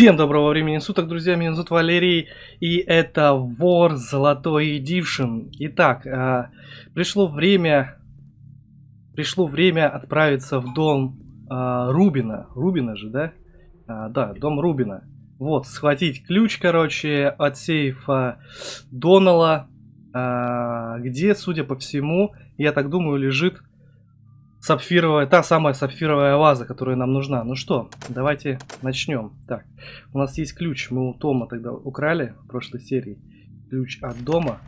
Всем доброго времени суток, друзья, меня зовут Валерий, и это Вор Золотой Эдишн. Итак, э, пришло время, пришло время отправиться в дом э, Рубина, Рубина же, да? А, да, дом Рубина. Вот, схватить ключ, короче, от сейфа Донала, э, где, судя по всему, я так думаю, лежит сапфировая, та самая сапфировая ваза, которая нам нужна. Ну что, давайте начнем. Так, у нас есть ключ, мы у Тома тогда украли в прошлой серии. Ключ от дома.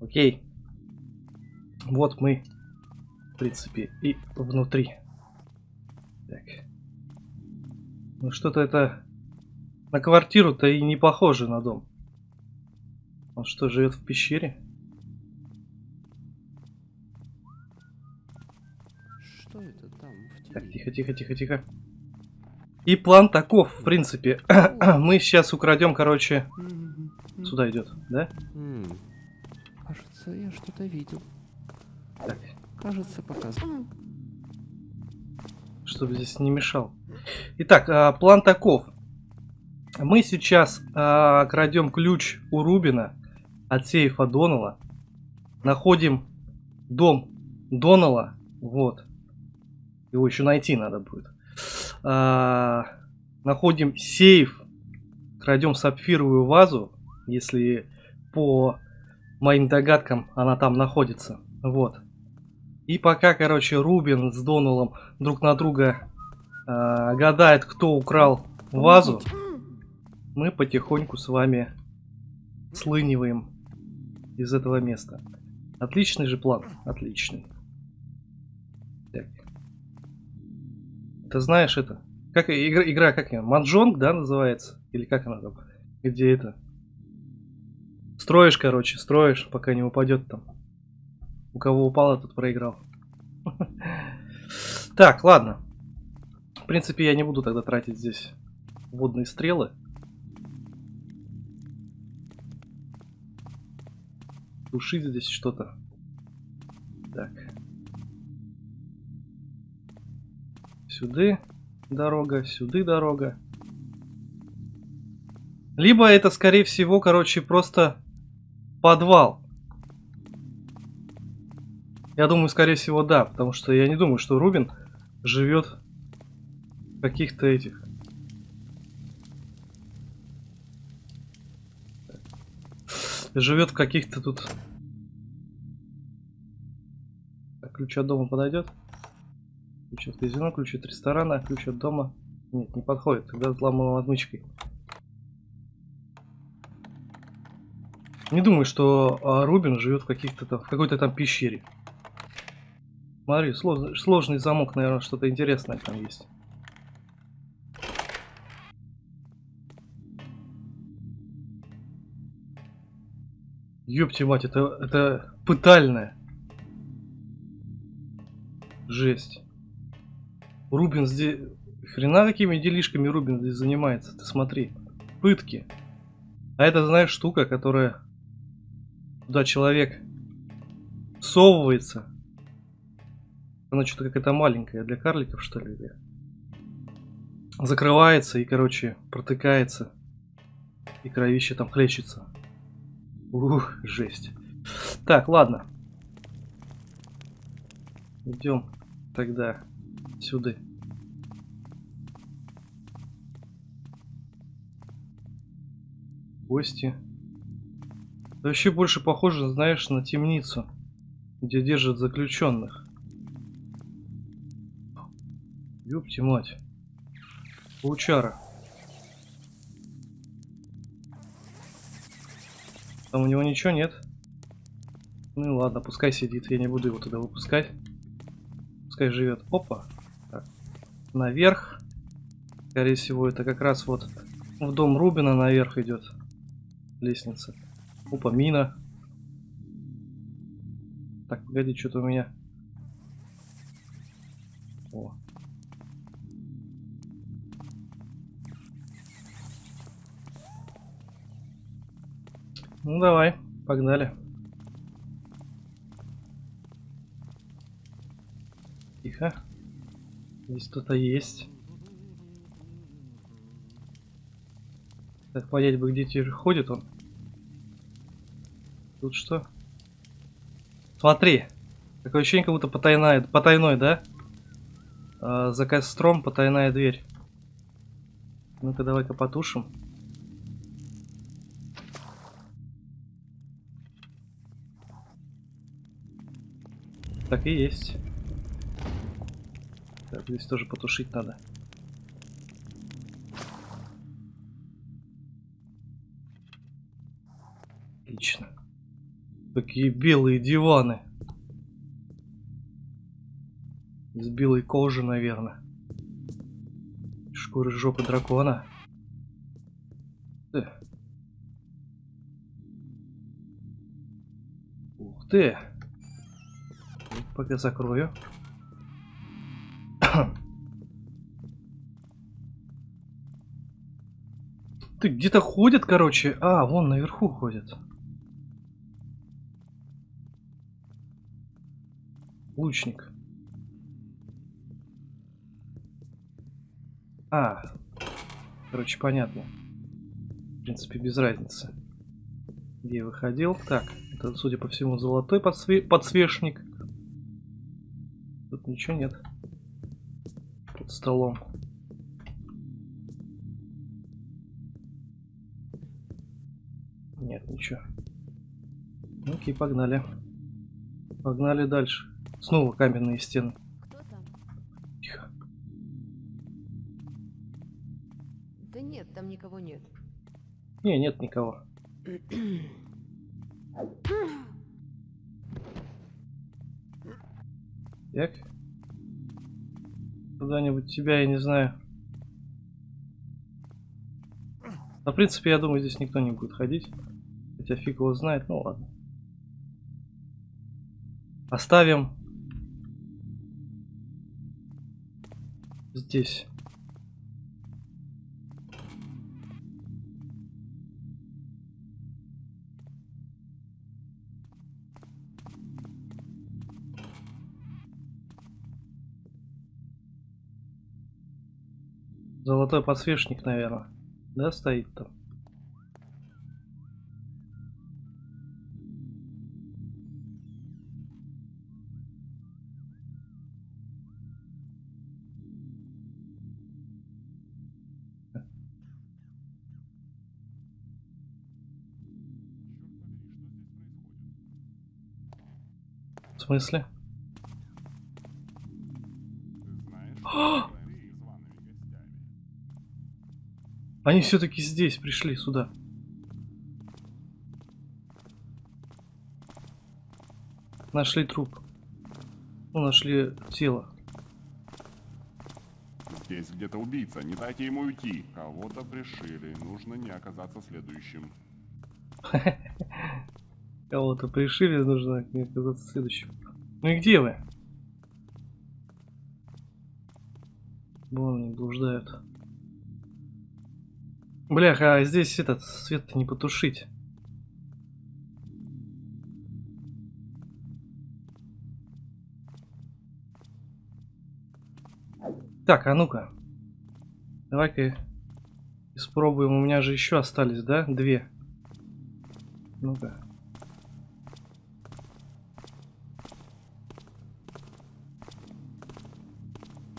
Окей. Вот мы, в принципе, и внутри. Так. Ну что-то это на квартиру-то и не похоже на дом. Он что, живет в пещере? Что это там Так, тихо, тихо, тихо, тихо. И план таков, в принципе. Мы сейчас украдем, короче, сюда идет, да? Кажется, я что-то видел. Так, Кажется, показывал. чтобы здесь не мешал. Итак, а, план таков. Мы сейчас а, крадем ключ у Рубина от сейфа Донала. Находим дом Донала. Вот. Его еще найти надо будет. А, находим сейф. Крадем сапфировую вазу. Если по моим догадкам она там находится. Вот. И пока, короче, Рубин с Доналом друг на друга а, гадает, кто украл вазу, мы потихоньку с вами слыниваем из этого места. Отличный же план, отличный. Ты знаешь это? Как игра, игра как ее? Манджонг, да, называется? Или как она там? Где это? Строишь, короче, строишь, пока не упадет там. У кого упало, тот проиграл. Так, ладно. В принципе, я не буду тогда тратить здесь водные стрелы. Тушить здесь что-то. Так. Сюда дорога, сюда дорога. Либо это, скорее всего, короче, просто подвал. Я думаю, скорее всего, да, потому что я не думаю, что Рубин живет каких-то этих. Живет в каких-то тут. Ключ от дома подойдет? Ключ от казино, ключ от ресторана, ключ от дома. Нет, не подходит, тогда взломанной отмычкой. Не думаю, что а, Рубин живет в каких-то там, в какой-то там пещере. Смотри, сложный, сложный замок, наверное, что-то интересное там есть. Ёпти мать, это, это пытальная. Жесть. Рубин здесь... Хрена какими делишками Рубин здесь занимается, ты смотри. Пытки. А это, знаешь, штука, которая... Туда человек всовывается. Она что-то какая-то маленькая, для карликов, что ли? Закрывается и, короче, протыкается. И кровище там хлещется. Ух, жесть. Так, ладно. Идем тогда сюда. Гости. Это вообще больше похоже, знаешь, на темницу, где держат заключенных. Ёпти мать. Паучара. Там у него ничего нет. Ну и ладно, пускай сидит, я не буду его туда выпускать. Пускай живет. Опа. Наверх. Скорее всего, это как раз вот в дом Рубина наверх идет. Лестница. Опа, мина. Так, погоди, что-то у меня. О. Ну давай, погнали. Тихо. Здесь кто-то есть. Так, понять бы, где теперь ходит он. Тут что? Смотри. Такое ощущение, как будто потайная, потайной, да? А, за костром потайная дверь. Ну-ка, давай-ка потушим. Так и есть. Так, здесь тоже потушить надо. Отлично. Такие белые диваны. Из белой кожи, наверное. Шкуры жопы дракона. Ты. Ух ты. Пока закрою. Ты где-то ходит, короче. А, вон наверху ходит. Лучник. А, короче, понятно. В принципе, без разницы. Где я выходил? Так, это, судя по всему, золотой подсве подсвечник. Тут ничего нет. Под столом. Нет, ничего. Окей, погнали. Погнали дальше. Снова каменные стены. Кто там? Тихо. Да нет, там никого нет. Не, нет никого. Так. Куда-нибудь тебя, я не знаю. В принципе, я думаю, здесь никто не будет ходить. Хотя фиг его знает, ну ладно. Оставим здесь. Золотой подсвечник, наверное. Да, стоит там. Смысле? Они все-таки здесь пришли сюда. Нашли труп. Ну, нашли тело. Здесь где-то убийца, не дайте ему уйти. Кого-то пришили, нужно не оказаться следующим. Кого-то пришили, нужно не оказаться следующим. Ну и где вы? Вон они блуждают. Бляха, а здесь этот свет не потушить. Так, а ну-ка. Давай-ка испробуем. У меня же еще остались, да? Две. Ну-ка.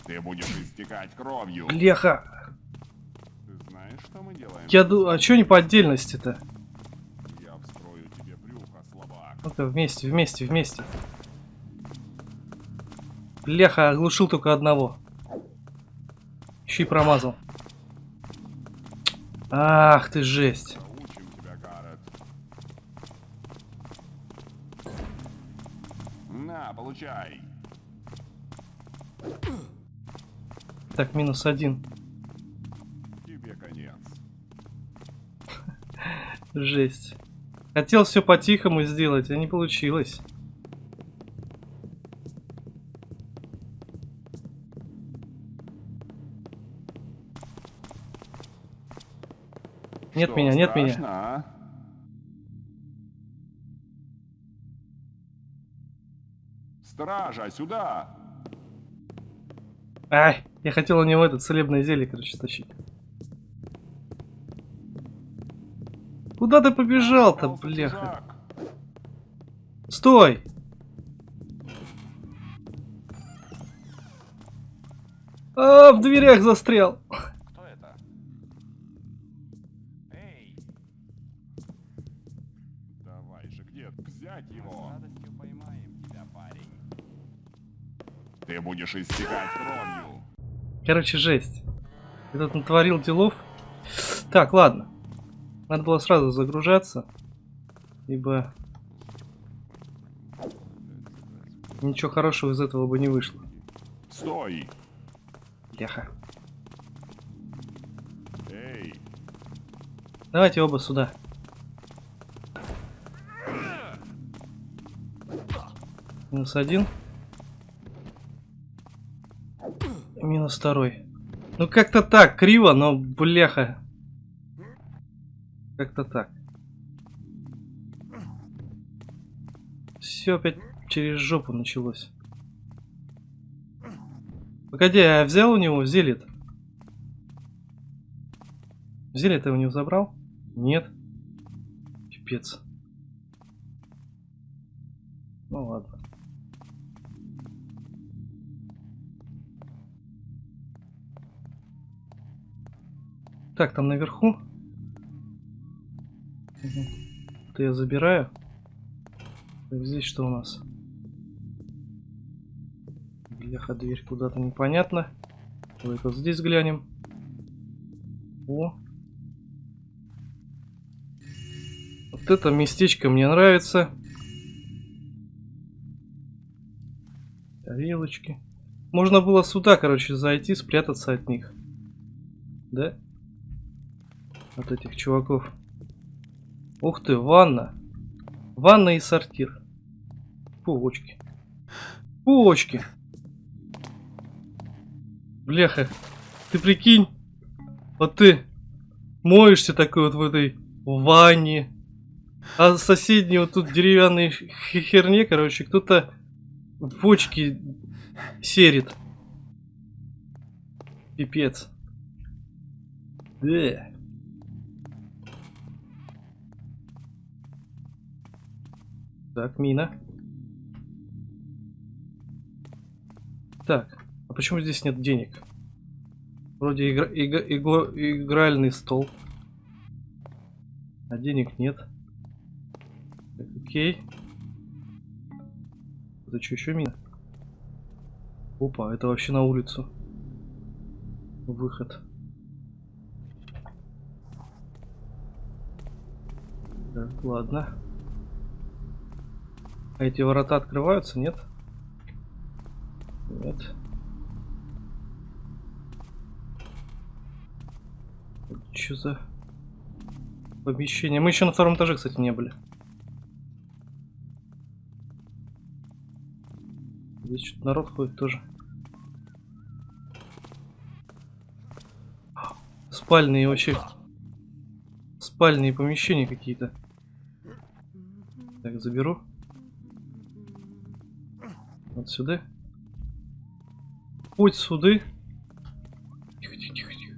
Ты будешь истекать кровью. Бляха! Ты знаешь, что мы делаем? Я ду... А чё не по отдельности-то? Я встрою тебе брюхо, слабак. Ну-ка, вместе, вместе, вместе. Бляха, оглушил только одного. Еще и промазал. Ах ты жесть. Тебя. На, получай. Так, минус один. Тебе конец. Жесть. Хотел все по-тихому сделать, а не получилось. Нет Что, меня, нет меня. страшно, а? Стража, сюда! Ай! Я хотел у него это целебное зелье, короче, стащить. Куда ты побежал-то, бляха? Стой! А, в дверях застрял. Кто это? Эй! Давай же, где? Взять его! радостью поймаем тебя, парень. Ты будешь истекать кровью. Короче, жесть. Этот натворил делов. Так, ладно. Надо было сразу загружаться. Ибо ничего хорошего из этого бы не вышло. Стой! Бляха. Эй! Давайте оба сюда. Минус один. Минус второй. Ну как-то так, криво, но бляха. Как-то так. Все опять через жопу началось. Погоди, а я взял у него зелье-то? Зелье ты у него забрал? Нет. Пипец. Ну ладно. Так, там наверху. Это я забираю. Так, здесь что у нас? Бляха, дверь куда-то непонятно. Давай вот здесь глянем. О. Вот это местечко мне нравится. Тарелочки. Можно было сюда, короче, зайти, спрятаться от них. Да? От этих чуваков. Ух ты, ванна. Ванна и сортир. Пулочки. Пулочки. Бляха. Ты прикинь. Вот ты моешься такой вот в этой ванне. А соседней вот тут деревянной херне, короче, кто-то в бочке серит. Пипец. Да. Так, мина. Так, а почему здесь нет денег? Вроде игра- ига- иго- игральный стол. А денег нет. Так, окей. Это что, еще мина? Опа, это вообще на улицу. Выход. Так, ладно. А эти ворота открываются, нет? Нет. Что за помещение? Мы еще на втором этаже, кстати, не были. Здесь что-то народ ходит тоже. Спальные вообще. Спальные помещения какие-то. Так, заберу. Вот сюда. Путь суды. Тихо, тихо, тихо, тихо.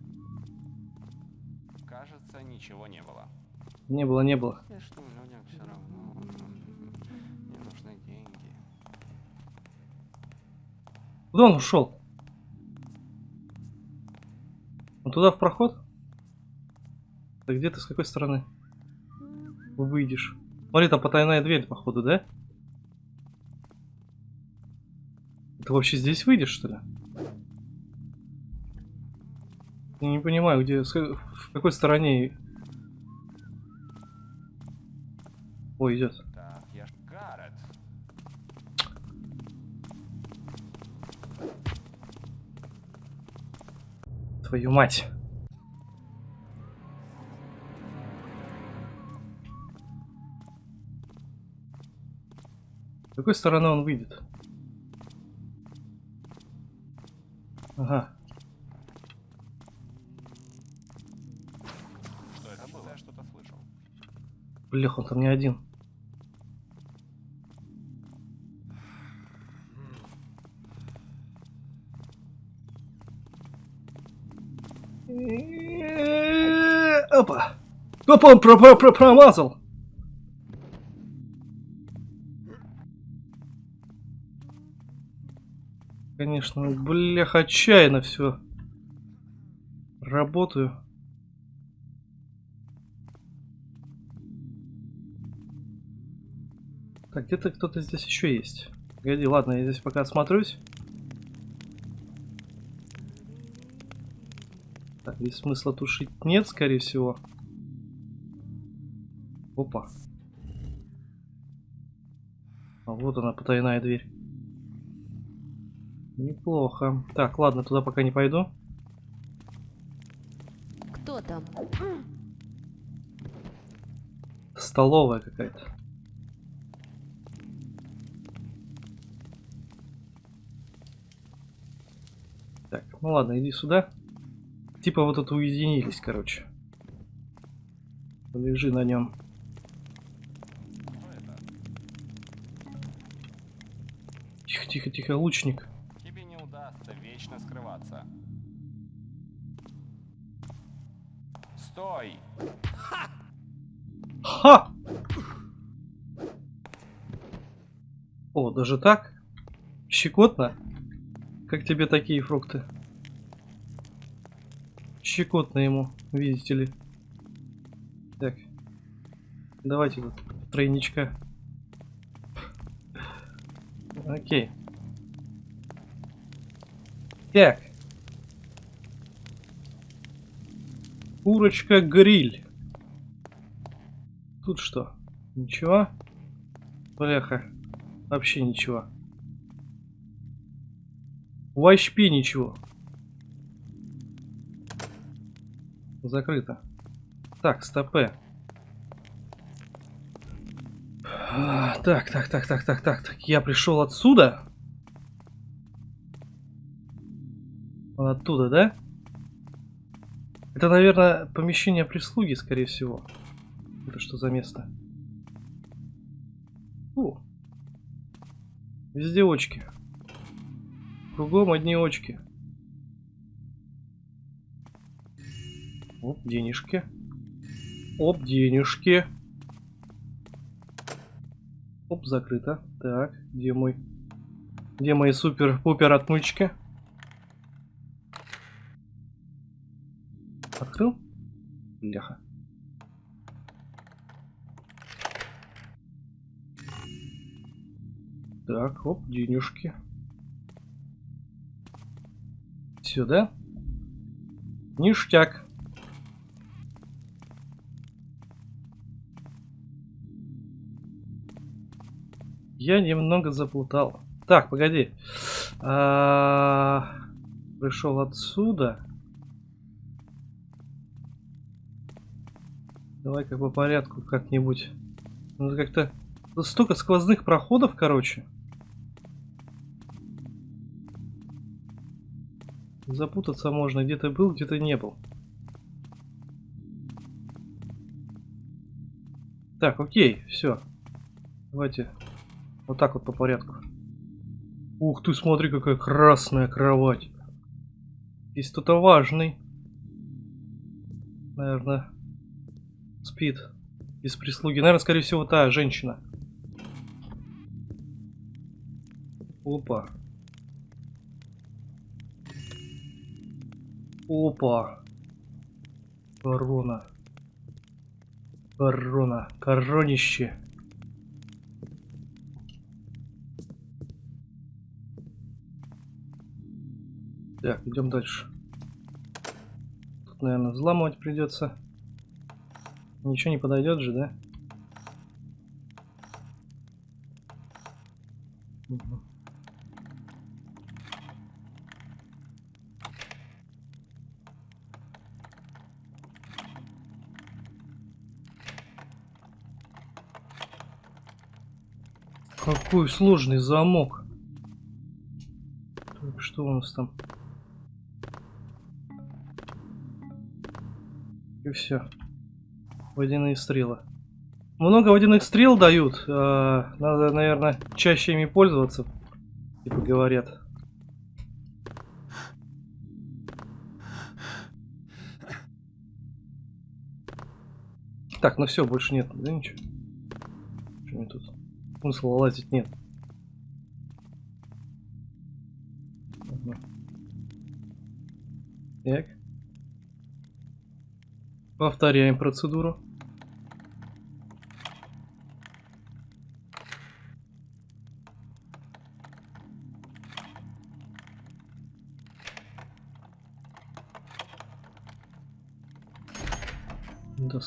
Кажется, ничего не было. Не было, не было. Я что, людям все равно. Мне нужны деньги. Куда он ушел? Он туда в проход? Так где ты с какой стороны? Выйдешь. Смотри, там потайная дверь, походу, да? Ты вообще здесь выйдешь, что ли? Я не понимаю, где, в какой стороне... Ой, идет. Твою мать. С какой стороны он выйдет? Ага. Что он там не один. Опа. Опа, он про про про промазал. Конечно, блях, отчаянно все. Работаю. Так, где-то кто-то здесь еще есть. Погоди, ладно, я здесь пока осмотрюсь. Так, здесь смысла тушить нет, скорее всего. Опа. А вот она, потайная дверь. Неплохо. Так, ладно, туда пока не пойду. Кто там? Столовая какая-то. Так, ну ладно, иди сюда. Типа вот тут уединились, короче. Лежи на нем. Тихо, тихо, тихо, лучник. Стой! Ха! О, даже так? Щекотно? Как тебе такие фрукты? Щекотно ему, видите ли. Так. Давайте тут тройничка. Окей. Так. Курочка-гриль. Тут что? Ничего? Бляха. Вообще ничего. В HP ничего. Закрыто. Так, стопе. Так, так, так, так, так, так, так. Я пришел отсюда. Оттуда, да? Это, наверное, помещение прислуги, скорее всего. Это что за место? Фу. Везде очки. Кругом одни очки. Оп, денежки. Оп, денежки. Оп, закрыто. Так, где мой... Где мои супер-пупер отмычки? Открыл? Бляха. Так, оп, денежки. Сюда. Ништяк. Я немного заплутал. Так, погоди. А, Пришел отсюда. Давай как по порядку как-нибудь. Надо как-то... Столько сквозных проходов, короче. Запутаться можно. Где-то был, где-то не был. Так, окей, все. Давайте вот так вот по порядку. Ух ты, смотри, какая красная кровать. Здесь кто-то важный. Наверное, спит. Без прислуги. Наверное, скорее всего, та женщина. Опа. Опа. Корона. Корона. Коронище. Так, идем дальше. Тут, наверное, взламывать придется. Ничего не подойдет же, да? Какой сложный замок. Так, что у нас там? И все водяные стрелы. Много водяных стрел дают. Э, надо, наверное, чаще ими пользоваться. Типа говорят. Так, ну все, больше нет, да ничего. Что мне тут? Смысла лазить нет. Угу. Так. Повторяем процедуру.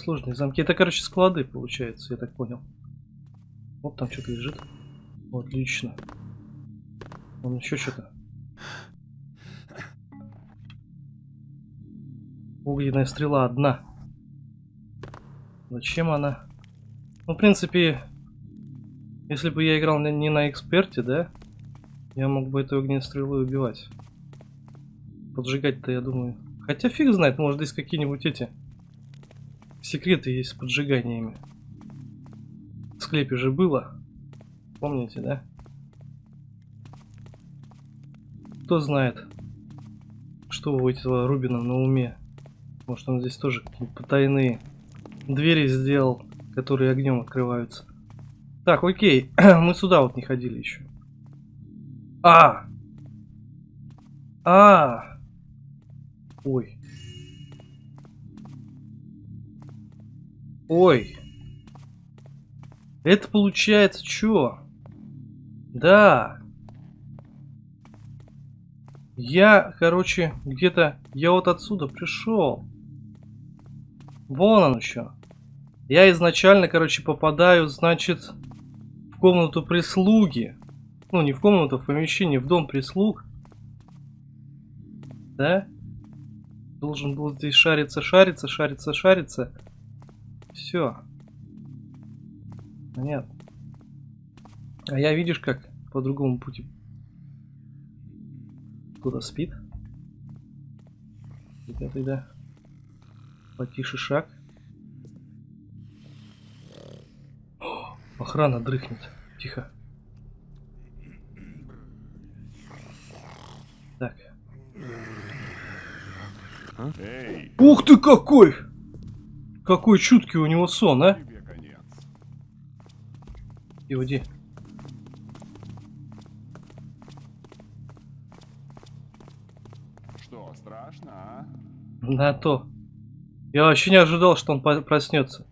Сложные замки. Это, короче, склады, получается, я так понял. Вот там что-то лежит. Отлично. Вон еще что-то. Огненная стрела одна. Зачем она? Ну, в принципе, если бы я играл не на эксперте, да, я мог бы эту огненную стрелу убивать. Поджигать-то, я думаю. Хотя фиг знает, может здесь какие-нибудь эти секреты есть с поджиганиями. В склепе же было. Помните, да? Кто знает, что у этого Рубина на уме. Может он здесь тоже какие-то потайные двери сделал, которые огнем открываются. Так, окей. Мы сюда вот не ходили еще. А! А! Ой. Ой. Это получается что? Да. Я, короче, где-то... Я вот отсюда пришел. Вон он еще. Я изначально, короче, попадаю, значит, в комнату прислуги. Ну, не в комнату, в помещение, в дом прислуг. Да? Должен был здесь шариться, шариться, шариться, шариться. Все. Понятно. А я, видишь, как по другому пути. Кто-то спит. Ребята, да. Потише шаг. О, охрана дрыхнет. Тихо. Так. Эй, Ух ты какой! Какой чуткий у него сон, а? И уйди. Что, страшно, а? На то. Я вообще не ожидал, что он проснется.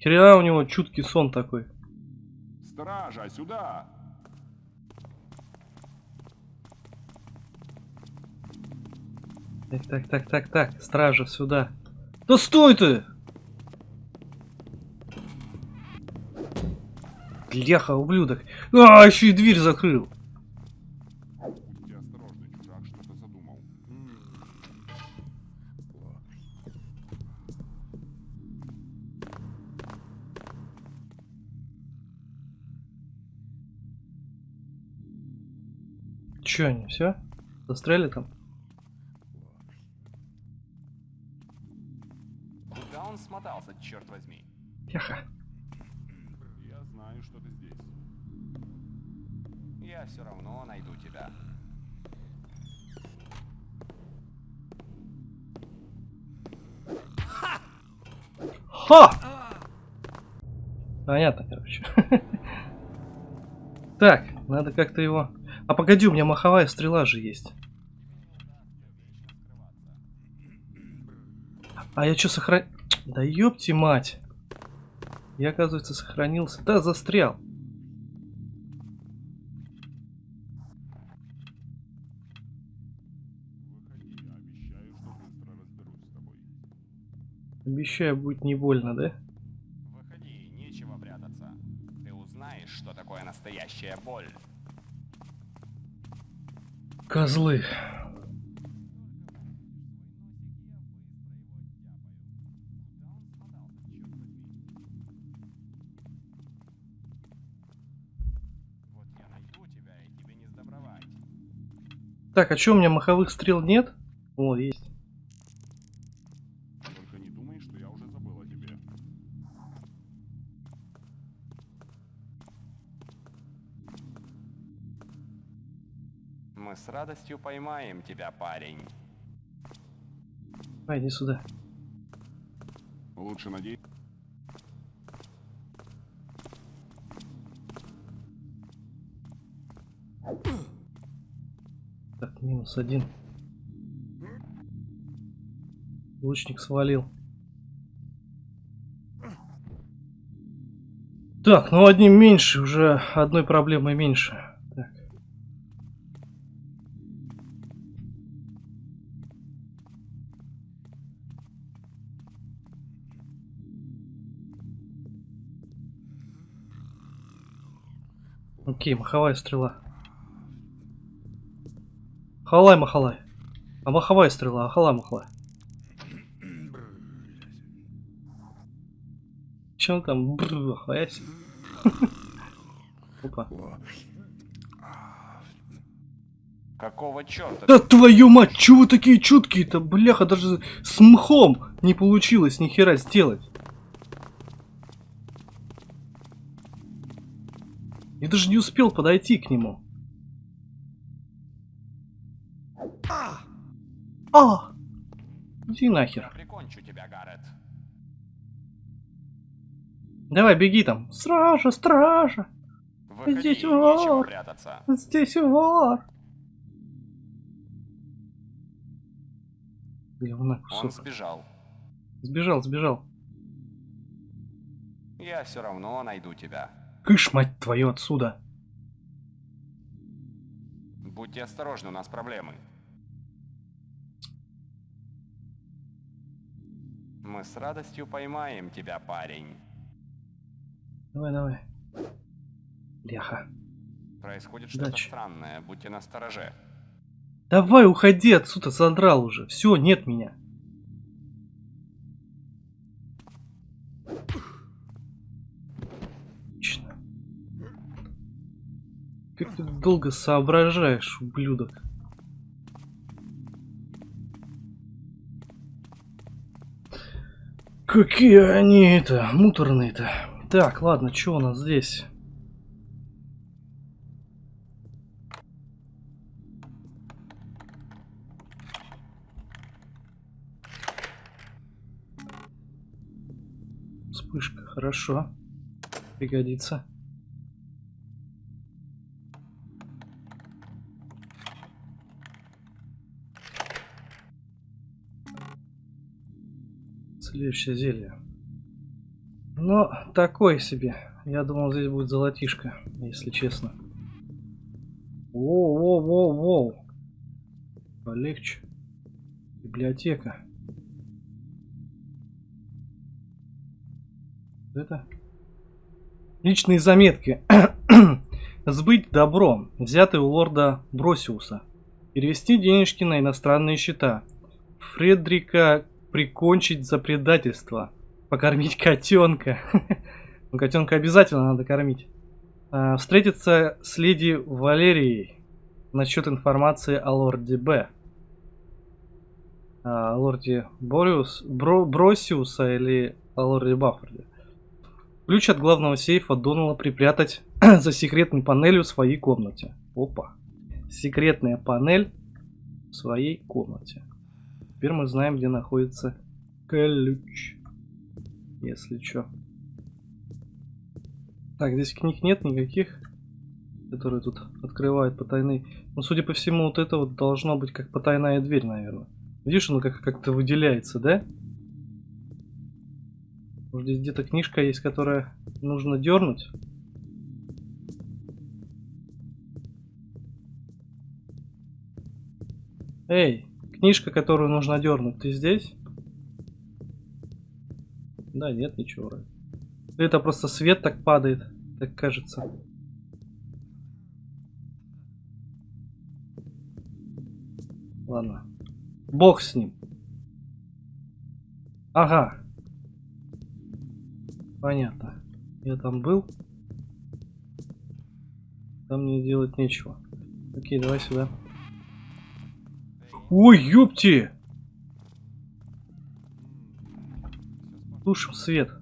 Хрена у него чуткий сон такой. Стража, сюда! Так, так, так, так, так. Стража, сюда. Да стой ты! Леха, ублюдок. А, еще и дверь закрыл. Че они, все? Застряли там? Куда он смотался, черт возьми? Леха. Я все равно найду тебя. Ха! Понятно, короче. Так, надо как-то его... А погоди, у меня маховая стрела же есть. А я что, сохран... Да ёпти мать. Я, оказывается, сохранился. Да, застрял. Обещаю, будет не больно, да? Выходи, нечего прятаться. Ты узнаешь, что такое настоящая боль. Козлы. Так, а что, у меня маховых стрел нет? О, есть. радостью поймаем тебя, парень. Пойди сюда. Лучше надеюсь. Так, минус один. Лучник свалил. Так, ну одним меньше, уже одной проблемой меньше. Окей, маховая стрела. Халай, махалай. А маховая стрела, а халай, махалай. Че он там? Бррр. Опа. Какого черта? Да твою мать, чего вы такие чуткие-то? Бляха, даже с мхом не получилось ни хера сделать. Успел подойти к нему. А! Иди Я нахер. прикончу тебя, Гаррет. Давай, беги там. Стража, стража. Выходи, Здесь вор. прятаться. Здесь вор. Говна Он сбежал. Сбежал, сбежал. Я все равно найду тебя. Кыш, мать твою, отсюда. Будьте осторожны, у нас проблемы. Мы с радостью поймаем тебя, парень. Давай, давай. Бляха. Происходит что-то странное, будьте настороже. Давай, уходи отсюда, задрал уже. Все, нет меня. Как ты долго соображаешь, ублюдок. Какие они это, муторные-то. Так, ладно, что у нас здесь? Вспышка, хорошо. Пригодится. Следующее зелье. Но такое себе. Я думал, здесь будет золотишко, если честно. Воу-воу-воу-воу. Полегче. Библиотека. Это? Личные заметки. Сбыть добро, взятое у лорда Бросиуса. Перевести денежки на иностранные счета. Фредрика прикончить за предательство. Покормить котенка. Ну, котенка обязательно надо кормить. А, встретиться с леди Валерией насчет информации о лорде Б. А, О лорде Бориус, Бро- Бросиуса или о лорде Баффорде. Ключ от главного сейфа Донала припрятать за секретной панелью в своей комнате. Опа. Секретная панель в своей комнате. Теперь мы знаем, где находится ключ. Если что. Так, здесь книг нет никаких, которые тут открывают потайные. Ну, судя по всему, вот это вот должно быть как потайная дверь, наверное. Видишь, оно как- как-то выделяется, да? Может, здесь где-то книжка есть, которая нужно дернуть? Эй, книжка, которую нужно дернуть, ты здесь? Да, нет, ничего. Это просто свет так падает, так кажется. Ладно. Бог с ним. Ага. Понятно. Я там был. Там мне делать нечего. Окей, давай сюда. Ой, ёпти! Тушим свет.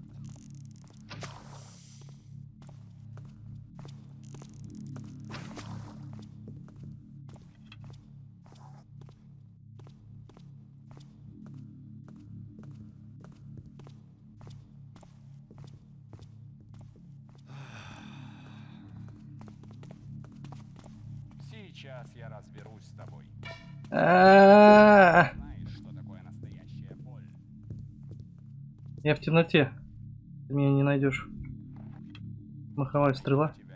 Сейчас я разберусь с тобой. А-а-а! Знаешь, что такое настоящая боль. Я в темноте. Ты меня не найдешь. Маховая стрела. Не.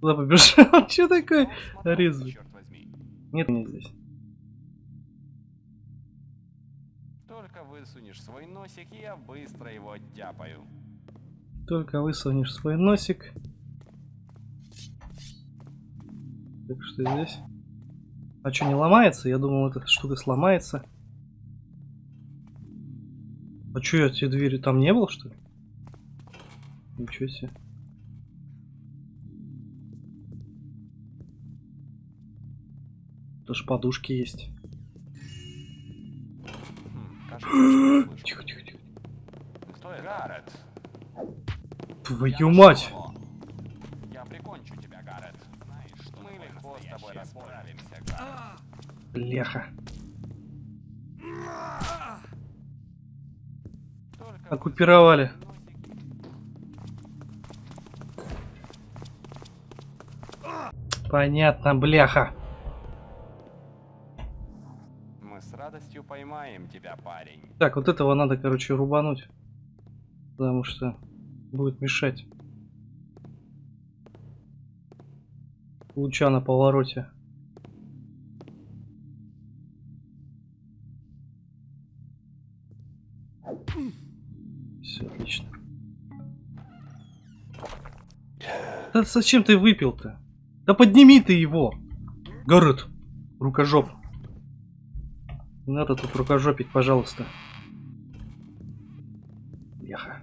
Куда побежал? Че такое? Резвый. Нет меня здесь. Высунешь свой носик, я быстро его оттяпаю. Только высунешь свой носик. Так что здесь? А что, не ломается? Я думал, эта штука сломается. А что, я эти двери там не был, что ли? Ничего себе. Тоже подушки есть. Тихо, тихо, тихо. Кто это? Гаррет. Твою мать! Его. Я прикончу тебя, Гаррет. Знаешь, что мы легко с тобой расправимся, Гаррет. Бляха. Только Оккупировали. Понятно, бляха. Поймаем тебя, парень. Так, вот этого надо, короче, рубануть. Потому что будет мешать. Луча на повороте. Все, отлично. Да зачем ты выпил-то? Да подними ты его! Город! Рукожоп! Не надо тут рукожопить, пожалуйста. Яха.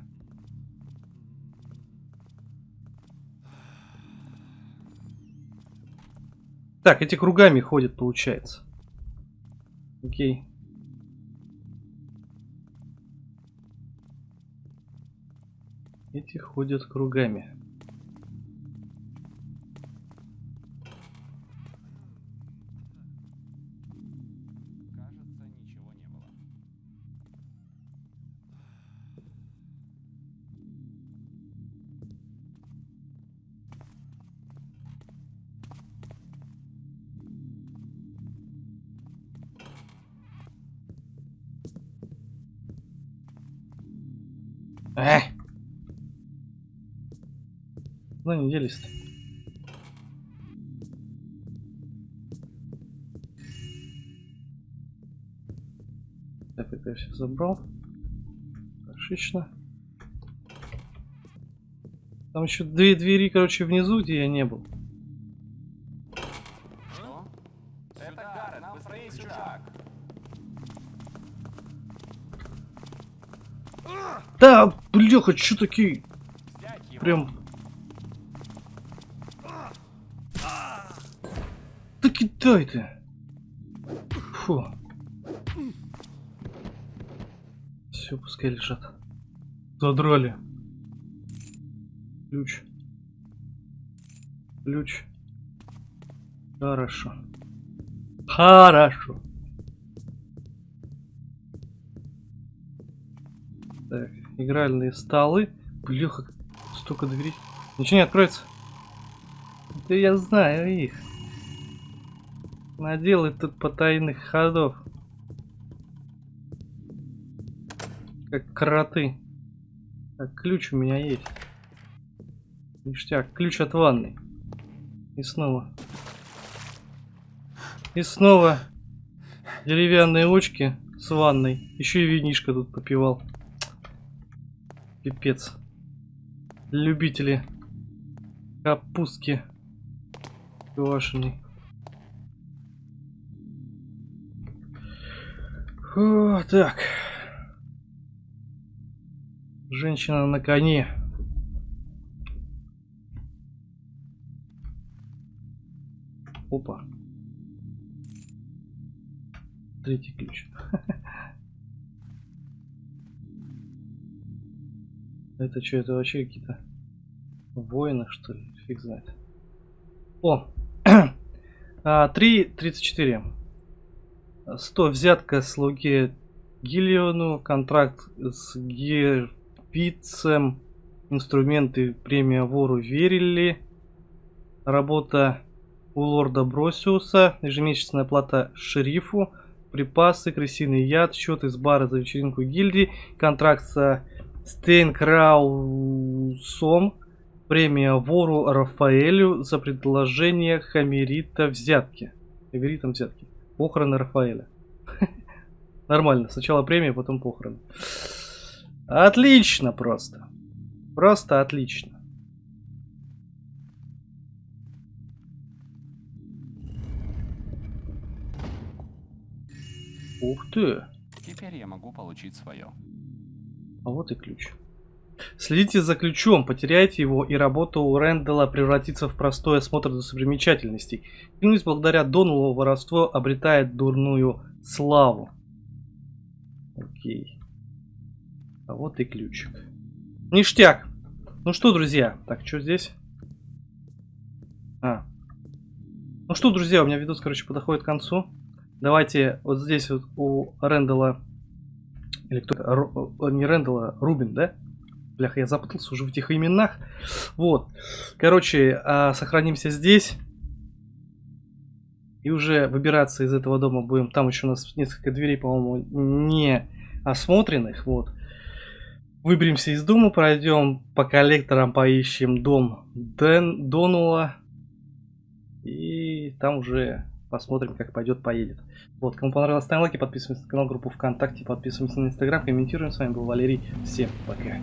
Так, эти кругами ходят, получается. Окей. Эти ходят кругами. Эх! Ну не делись-то. Так, это я все забрал. Отлично. Там еще две двери, короче, внизу, где я не был. Что такие? Прям... Да кидай ты! Фу. Все, пускай лежат. Задрали. Ключ. Ключ. Хорошо. Хорошо. Так, игральные столы. Блеха, столько дверей. Ничего не откроется. Да я знаю их. Наделай тут потайных ходов. Как кроты. Так, ключ у меня есть. Ништяк, ключ от ванны. И снова. И снова деревянные очки с ванной. Еще и винишко тут попивал. Пипец. Любители капустки квашеной. Фу, так. Женщина на коне. Опа. Третий ключ. Это что, это вообще какие-то воины, что ли? Фиг знает. О! а, 3.34. 100 взятка слуге Гиллиону, контракт с Герпицем Инструменты премия вору верили. Работа у лорда Бросиуса. Ежемесячная плата шерифу. Припасы, крысиный яд, счет из бара за вечеринку гильдии. Контракт со Стейнкраусом. Премия вору Рафаэлю за предложение Хамерита взятки. Хамеритам взятки. Похороны Рафаэля. Нормально. Сначала премия, потом похороны. Отлично просто. Просто отлично. Ух ты. Теперь я могу получить свое. А вот и ключ. Следите за ключом, потеряйте его, и работа у Рэндала превратится в простой осмотр достопримечательностей. Клянусь, благодаря Донулу воровство обретает дурную славу. Окей. А вот и ключик. Ништяк! Ну что, друзья, так, что здесь? А. Ну что, друзья, у меня видос, короче, подходит к концу. Давайте вот здесь вот у Рэндала... Или кто Ру- э, Не Рэндала, Рубин, да? Блях, я запутался уже в этих именах. Вот. Короче, а, сохранимся здесь. И уже выбираться из этого дома будем. Там еще у нас несколько дверей, по-моему, не осмотренных. Вот. Выберемся из дома, пройдем по коллекторам, поищем дом Дэн, Донула. И там уже посмотрим, как пойдет, поедет. Вот, кому понравилось, ставим лайки, подписываемся на канал, группу ВКонтакте, подписываемся на Инстаграм, комментируем. С вами был Валерий. Всем пока.